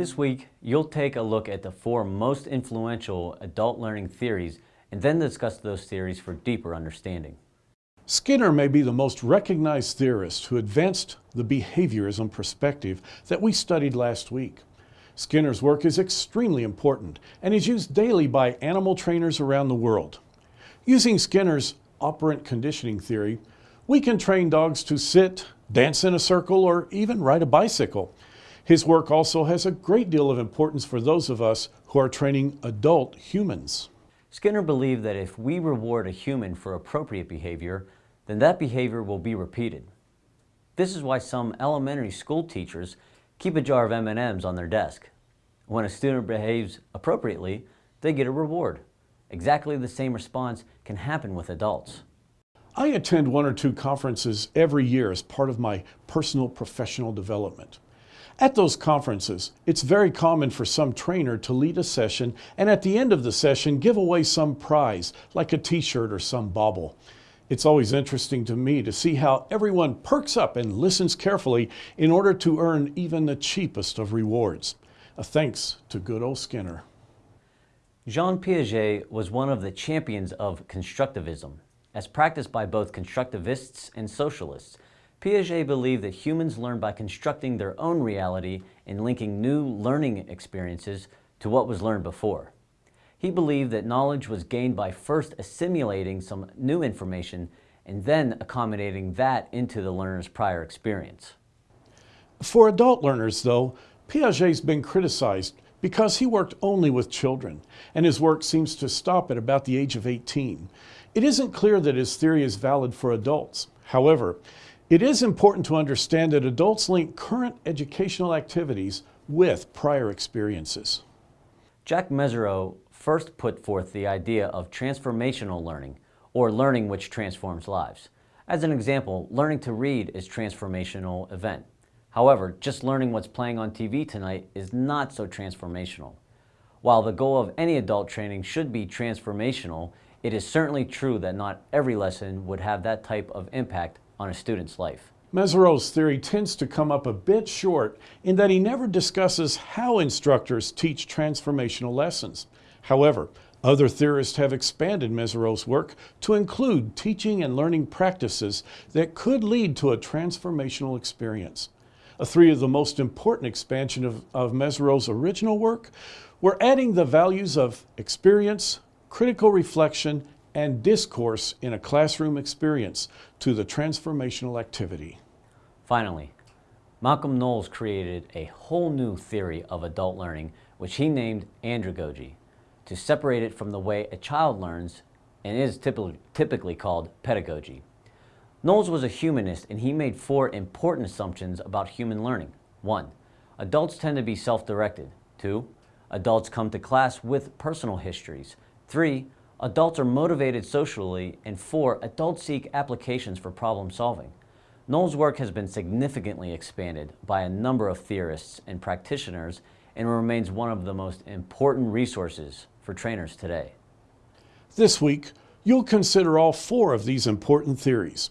This week, you'll take a look at the four most influential adult learning theories and then discuss those theories for deeper understanding. Skinner may be the most recognized theorist who advanced the behaviorism perspective that we studied last week. Skinner's work is extremely important and is used daily by animal trainers around the world. Using Skinner's operant conditioning theory, we can train dogs to sit, dance in a circle, or even ride a bicycle. His work also has a great deal of importance for those of us who are training adult humans. Skinner believed that if we reward a human for appropriate behavior, then that behavior will be repeated. This is why some elementary school teachers keep a jar of M&Ms on their desk. When a student behaves appropriately, they get a reward. Exactly the same response can happen with adults. I attend one or two conferences every year as part of my personal professional development. At those conferences, it's very common for some trainer to lead a session and at the end of the session give away some prize, like a t-shirt or some bauble. It's always interesting to me to see how everyone perks up and listens carefully in order to earn even the cheapest of rewards. A thanks to good old Skinner. Jean Piaget was one of the champions of constructivism. As practiced by both constructivists and socialists, Piaget believed that humans learn by constructing their own reality and linking new learning experiences to what was learned before. He believed that knowledge was gained by first assimilating some new information and then accommodating that into the learner's prior experience. For adult learners, though, Piaget's been criticized because he worked only with children, and his work seems to stop at about the age of 18. It isn't clear that his theory is valid for adults. However, it is important to understand that adults link current educational activities with prior experiences. Jack Mezirow first put forth the idea of transformational learning, or learning which transforms lives. As an example, learning to read is transformational event. However, just learning what's playing on TV tonight is not so transformational. While the goal of any adult training should be transformational, it is certainly true that not every lesson would have that type of impact on a student's life. Mezirow's theory tends to come up a bit short in that he never discusses how instructors teach transformational lessons. However, other theorists have expanded Mezirow's work to include teaching and learning practices that could lead to a transformational experience. A three of the most important expansion of, of Mezirow's original work were adding the values of experience, critical reflection, and discourse in a classroom experience to the transformational activity. Finally, Malcolm Knowles created a whole new theory of adult learning, which he named andragogy, to separate it from the way a child learns and is typically, called pedagogy. Knowles was a humanist and he made four important assumptions about human learning. One, adults tend to be self-directed. Two, adults come to class with personal histories. Three, Adults are motivated socially, and four, adults seek applications for problem solving. Knowles' work has been significantly expanded by a number of theorists and practitioners and remains one of the most important resources for trainers today. This week, you'll consider all four of these important theories.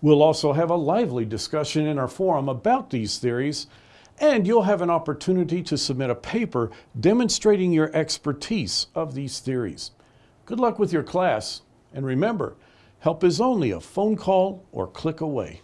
We'll also have a lively discussion in our forum about these theories, and you'll have an opportunity to submit a paper demonstrating your expertise of these theories. Good luck with your class, and remember, help is only a phone call or click away.